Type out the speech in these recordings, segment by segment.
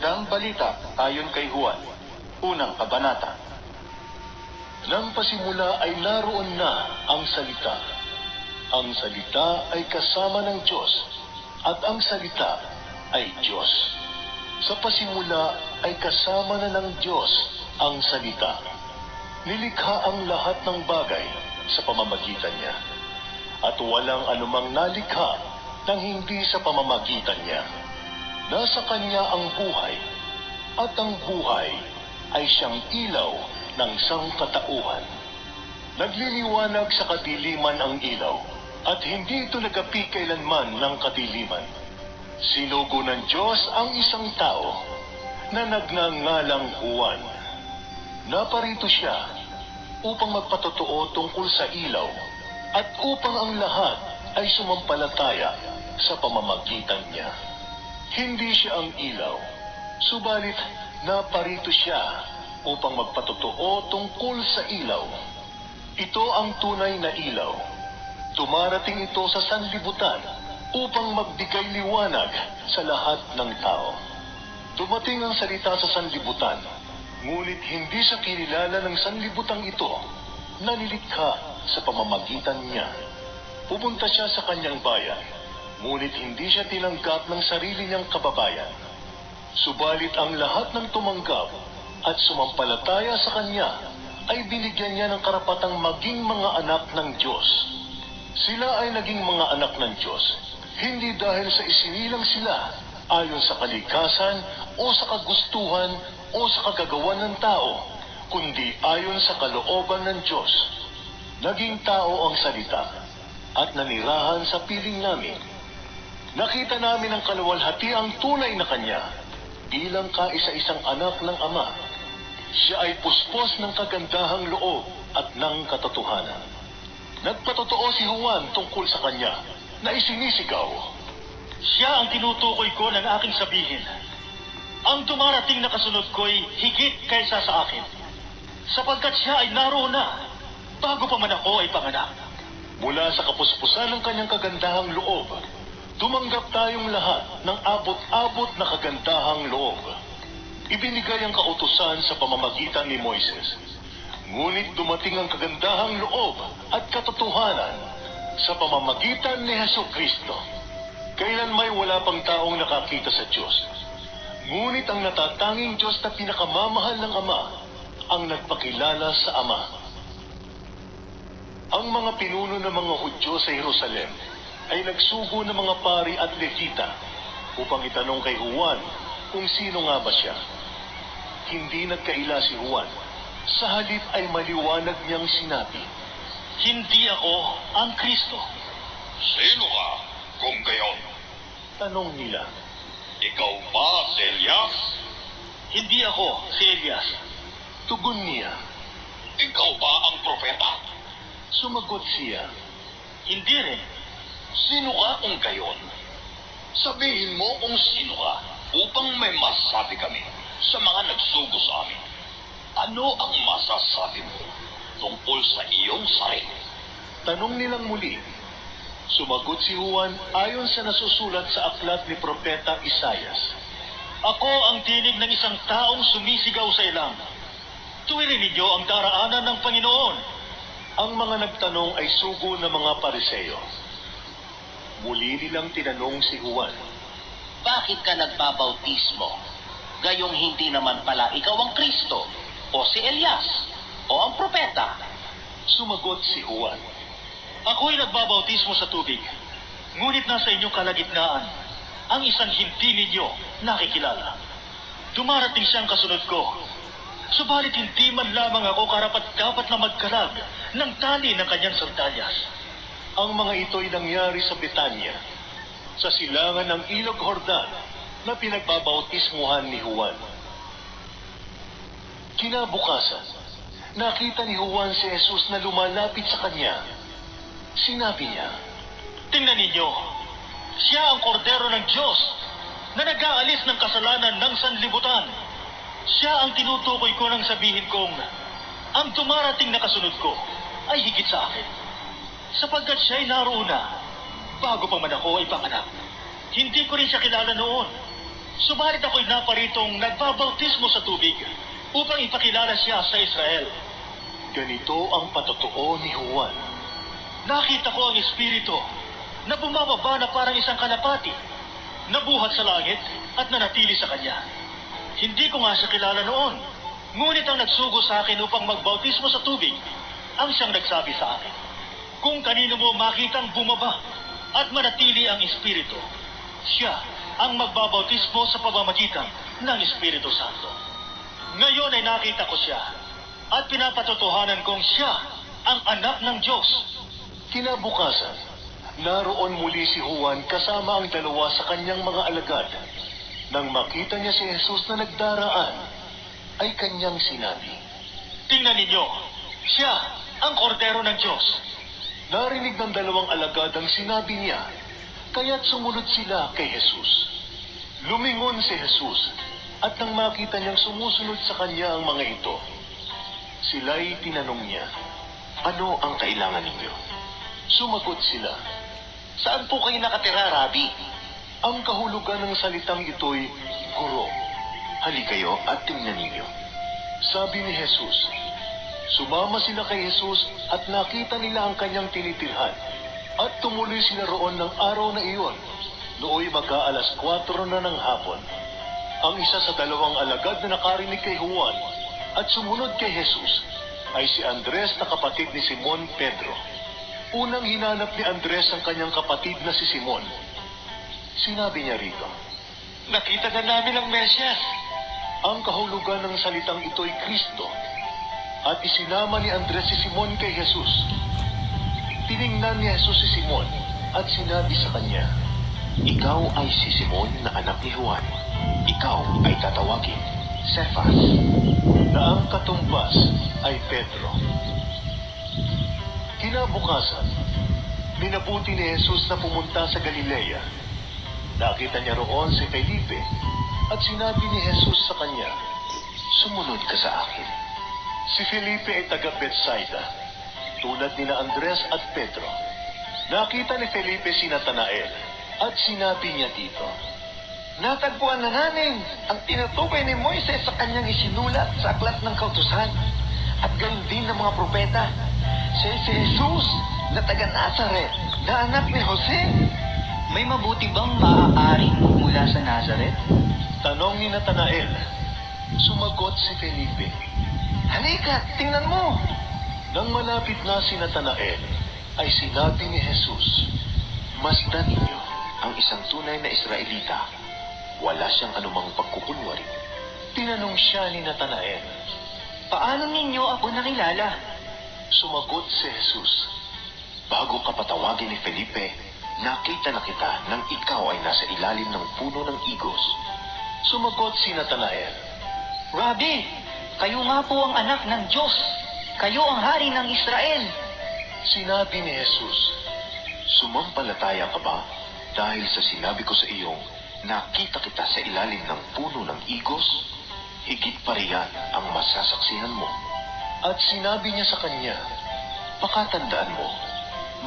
Magandang balita ayon kay Juan. Unang kabanata. Nang pasimula ay naroon na ang salita. Ang salita ay kasama ng Diyos at ang salita ay Diyos. Sa pasimula ay kasama na ng Diyos ang salita. Nilikha ang lahat ng bagay sa pamamagitan niya. At walang anumang nalikha nang hindi sa pamamagitan niya. Nasa kanya ang buhay, at ang buhay ay siyang ilaw ng sangkatauhan. Nagliliwanag sa kadiliman ang ilaw, at hindi ito nagapi kailanman ng kadiliman. Sinugo ng Diyos ang isang tao na nagngangalang Juan. Naparito siya upang magpatotoo tungkol sa ilaw at upang ang lahat ay sumampalataya sa pamamagitan niya. Hindi siya ang ilaw, subalit naparito siya upang magpatotoo tungkol sa ilaw. Ito ang tunay na ilaw. Dumarating ito sa sanlibutan upang magbigay liwanag sa lahat ng tao. Dumating ang salita sa sanlibutan, ngunit hindi sa kinilala ng sanlibutang ito na nilikha sa pamamagitan niya. Pupunta siya sa kanyang bayan, ngunit hindi siya tinanggap ng sarili niyang kababayan. Subalit ang lahat ng tumanggap at sumampalataya sa kanya ay binigyan niya ng karapatang maging mga anak ng Diyos. Sila ay naging mga anak ng Diyos, hindi dahil sa isinilang sila ayon sa kalikasan o sa kagustuhan o sa kagagawan ng tao, kundi ayon sa kalooban ng Diyos. Naging tao ang salita at nanirahan sa piling namin. Nakita namin ang kaluwalhati ang tunay na Kanya bilang kaisa-isang anak ng Ama. Siya ay puspos ng kagandahang loob at ng katotohanan. Nagpatotoo si Juan tungkol sa Kanya na isinisigaw. Siya ang tinutukoy ko ng aking sabihin. Ang dumarating na kasunod ko'y higit kaysa sa akin. Sapagkat siya ay naroon na, bago pa man ako ay panganak. Mula sa kapuspusan ng kanyang kagandahang loob, tumanggap tayong lahat ng abot-abot na kagandahang loob. Ibinigay ang kautusan sa pamamagitan ni Moises. Ngunit dumating ang kagandahang loob at katotohanan sa pamamagitan ni Heso Kristo. Kailan may wala pang taong nakakita sa Diyos. Ngunit ang natatanging Diyos na pinakamamahal ng Ama ang nagpakilala sa Ama. Ang mga pinuno ng mga Hudyo sa Jerusalem ay nagsugo ng mga pari at levita upang itanong kay Juan kung sino nga ba siya. Hindi nagkaila si Juan. Sa halip ay maliwanag niyang sinabi, Hindi ako ang Kristo. Sino ka kung gayon? tanong nila, Ikaw ba si Elias? Hindi ako si Elias. tugon niya, Ikaw ba ang propeta? sumagot siya, Hindi rin. Sino ka kung gayon? Sabihin mo kung sino ka upang may masabi kami sa mga nagsugo sa amin. Ano ang masasabi mo tungkol sa iyong sarili? tanong nilang muli. Sumagot si Juan ayon sa nasusulat sa aklat ni Propeta Isayas. Ako ang tinig ng isang taong sumisigaw sa ilang. Tuwirin ninyo ang daraanan ng Panginoon. Ang mga nagtanong ay sugo ng mga pariseyo. Muli nilang tinanong si Juan, Bakit ka nagbabautismo? Gayong hindi naman pala ikaw ang Kristo, o si Elias, o ang propeta. Sumagot si Juan, Ako'y nagbabautismo sa tubig. Ngunit nasa inyong kalagitnaan ang isang hindi ninyo nakikilala. Dumarating siyang kasunod ko. Subalit hindi man lamang ako karapat dapat na magkalag ng tali ng kanyang sandalyas. Ang mga ito'y nangyari sa Betanya, sa silangan ng Ilog Hordan na pinagbabautismuhan ni Juan. Kinabukasan, nakita ni Juan si Jesus na lumalapit sa kanya. Sinabi niya, Tingnan ninyo, siya ang kordero ng Diyos na nag-aalis ng kasalanan ng sanlibutan. Siya ang tinutukoy ko nang sabihin kong, ang dumarating na kasunod ko ay higit sa akin. Sapagkat siya'y naroon na, bago pa man ako ay panganak. Hindi ko rin siya kilala noon. Subalit ako'y naparitong nagbabautismo sa tubig upang ipakilala siya sa Israel. Ganito ang patotoo ni Juan. Nakita ko ang Espiritu na bumababa na parang isang kalapati, nabuhat sa langit at nanatili sa kanya. Hindi ko nga siya kilala noon, ngunit ang nagsugo sa akin upang magbautismo sa tubig, ang siyang nagsabi sa akin, kung kanino mo makitang bumaba at manatili ang Espiritu, siya ang magbabautismo sa pamamagitan ng Espiritu Santo. Ngayon ay nakita ko siya at pinapatotohanan kong siya ang anak ng Diyos. Kinabukasan, naroon muli si Juan kasama ang dalawa sa kanyang mga alagad. Nang makita niya si Jesus na nagdaraan, ay kanyang sinabi. Tingnan ninyo, siya ang kordero ng Diyos. Narinig ng dalawang alagad ang sinabi niya, kaya't sumunod sila kay Jesus. Lumingon si Jesus, at nang makita niyang sumusunod sa kanya ang mga ito, sila'y tinanong niya, Ano ang kailangan ninyo? Sumagot sila, Saan po kayo nakatira, Rabbi? Ang kahulugan ng salitang ito'y guro. Halikayo at tingnan ninyo. Sabi ni Jesus, sumama sila kay Jesus at nakita nila ang kanyang tinitirhan. At tumuloy sila roon ng araw na iyon. Nooy mag-aalas 4 na ng hapon. Ang isa sa dalawang alagad na nakarinig kay Juan at sumunod kay Jesus ay si Andres na kapatid ni Simon Pedro. Unang hinanap ni Andres ang kanyang kapatid na si Simon. Sinabi niya rito, Nakita na namin ang Mesyas. ang kahulugan ng salitang ito'y Kristo at isinama ni Andres si Simon kay Jesus. Tiningnan ni Jesus si Simon at sinabi sa kanya, Ikaw ay si Simon na anak ni Juan. Ikaw ay tatawagin, Cephas, na ang katumbas ay Pedro. Kinabukasan, minabuti ni Jesus na pumunta sa Galilea. Nakita niya roon si Felipe at sinabi ni Jesus sa kanya, Sumunod ka sa akin. Si Felipe ay taga Bethsaida, tulad ni na Andres at Pedro. Nakita ni Felipe si Natanael at sinabi niya dito, Natagpuan na namin ang tinutukoy ni Moises sa kanyang isinulat sa aklat ng kautusan at gayon din ng mga propeta. Siya si Jesus na taga Nazaret, na anak ni Jose. May mabuti bang maaaring mula sa Nazareth? Tanong ni Natanael. Sumagot si Felipe. Halika, tingnan mo. Nang malapit na si Natanael, ay sinabi ni Jesus, Masdan ninyo ang isang tunay na Israelita. Wala siyang anumang pagkukunwari. Tinanong siya ni Natanael. Paano ninyo ako nakilala? Sumagot si Jesus, Bago ka patawagin ni Felipe, nakita na kita nang ikaw ay nasa ilalim ng puno ng igos. Sumagot si Natanael, Rabbi, kayo nga po ang anak ng Diyos. Kayo ang hari ng Israel. Sinabi ni Jesus, Sumampalataya ka ba dahil sa sinabi ko sa iyong nakita kita sa ilalim ng puno ng igos? Higit pa riyan ang masasaksihan mo. At sinabi niya sa kanya, Pakatandaan mo,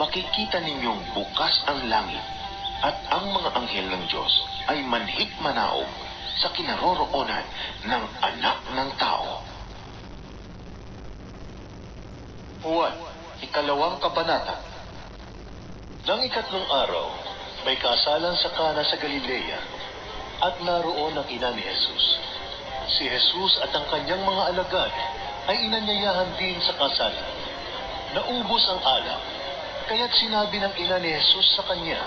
makikita ninyong bukas ang langit at ang mga anghel ng Diyos ay manhik manaog sa kinaroroonan ng anak ng tao. Juan, ikalawang kabanata. Nang ikatlong araw, may kasalan sa Kana sa Galilea at naroon ang ina ni Jesus. Si Jesus at ang kanyang mga alagad ay inanyayahan din sa kasalan. Naubos ang alak, kaya't sinabi ng ina ni Jesus sa kanya,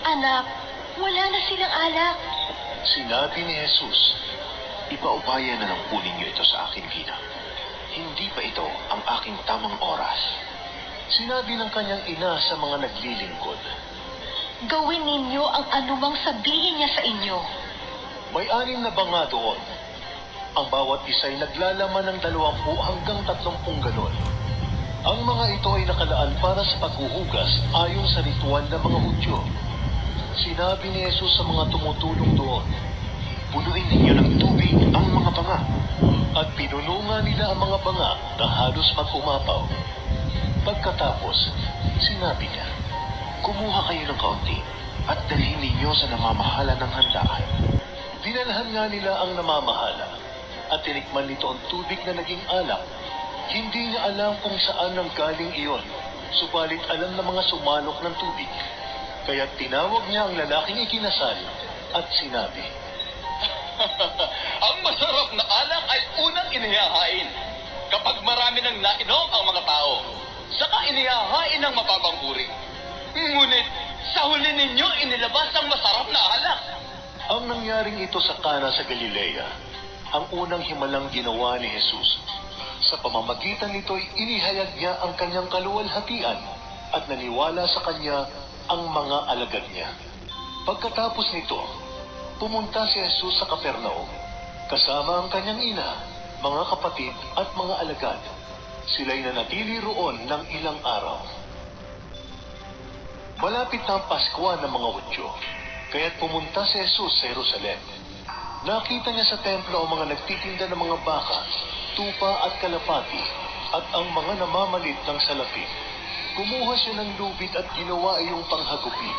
Anak, wala na silang alak. Sinabi ni Jesus, Ipaubaya na lang po ninyo ito sa akin, Gina. Hindi pa ito ang aking tamang oras. Sinabi ng kanyang ina sa mga naglilingkod, Gawin ninyo ang anumang sabihin niya sa inyo. May anim na banga doon. Ang bawat isa ay naglalaman ng dalawampu hanggang tatlumpung galon. Ang mga ito ay nakalaan para sa paghuhugas ayon sa ritual ng mga Hudyo. Sinabi ni Jesus sa mga tumutulong doon, Punuin ninyo ng tubig ang mga banga. At pinuno nga nila ang mga banga na halos mag-umapaw. Pagkatapos, sinabi niya, Kumuha kayo ng kaunti at dalhin ninyo sa namamahala ng handaan. Di Dinalhan nga nila ang namamahala at tinikman nito ang tubig na naging alak. Hindi niya alam kung saan nang galing iyon, subalit alam ng mga sumalok ng tubig. Kaya tinawag niya ang lalaking ikinasal at sinabi, ang masarap na alak ay unang inihahain kapag marami nang nainom ang mga tao. Saka inihahain ng mababang uri. Ngunit sa huli ninyo inilabas ang masarap na alak. Ang nangyaring ito sa Kana sa Galilea, ang unang himalang ginawa ni Jesus. Sa pamamagitan nito'y inihayag niya ang kanyang kaluwalhatian at naniwala sa kanya ang mga alagad niya. Pagkatapos nito, pumunta si Jesus sa Kapernaum, kasama ang kanyang ina, mga kapatid at mga alagad. Sila'y nanatili roon ng ilang araw. Malapit na ang Pasko ng mga Hudyo, kaya't pumunta si Jesus sa Jerusalem. Nakita niya sa templo ang mga nagtitinda ng mga baka, tupa at kalapati, at ang mga namamalit ng salapi. Kumuha siya ng lubid at ginawa iyong panghagupit.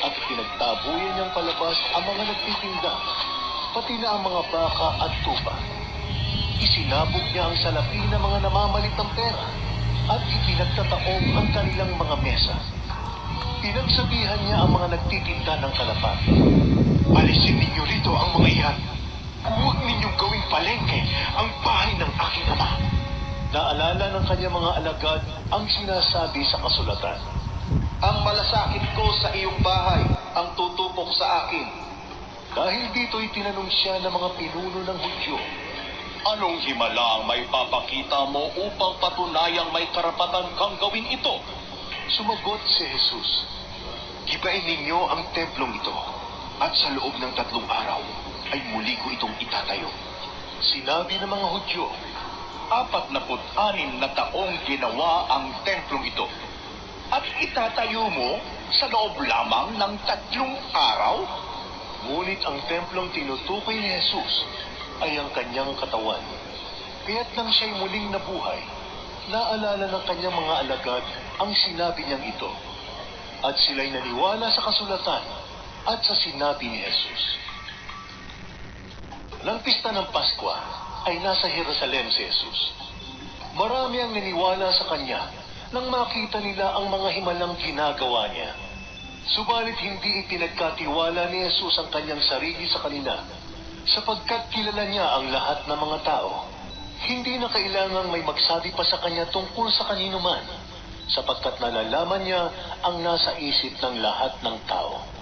At pinagtabuyan niyang palabas ang mga nagtitinda, pati na ang mga baka at tupa. Isinabog niya ang salapi ng mga namamalit ng pera at ipinagtataong ang kanilang mga mesa. Pinagsabihan niya ang mga nagtitinda ng kalapati. Alisin ninyo rito ang mga iyan. Huwag ninyong gawing palengke ang bahay ng aking ama. Naalala ng kanya mga alagad ang sinasabi sa kasulatan. Ang malasakit ko sa iyong bahay ang tutupok sa akin. Dahil dito'y tinanong siya ng mga pinuno ng Hudyo. Anong himala ang may papakita mo upang patunayang may karapatan kang gawin ito? Sumagot si Jesus. Gibain ninyo ang templong ito at sa loob ng tatlong araw ay muli ko itong itatayo. Sinabi ng mga Hudyo, Apat na anim na taong ginawa ang templong ito. At itatayo mo sa loob lamang ng tatlong araw? ngunit ang templong tinutukoy ni Jesus ay ang kanyang katawan. Kaya't nang siya'y muling nabuhay, naalala ng kanyang mga alagad ang sinabi niyang ito. At sila'y naniwala sa kasulatan at sa sinabi ni Jesus. Nang pista ng Paskwa ay nasa Jerusalem si Jesus. Marami ang naniwala sa kanya nang makita nila ang mga himalang ginagawa niya. Subalit hindi ipinagkatiwala ni Jesus ang kanyang sarili sa kanila sapagkat kilala niya ang lahat ng mga tao. Hindi na kailangang may magsabi pa sa kanya tungkol sa kanino man sapagkat nalalaman niya ang nasa isip ng lahat ng tao.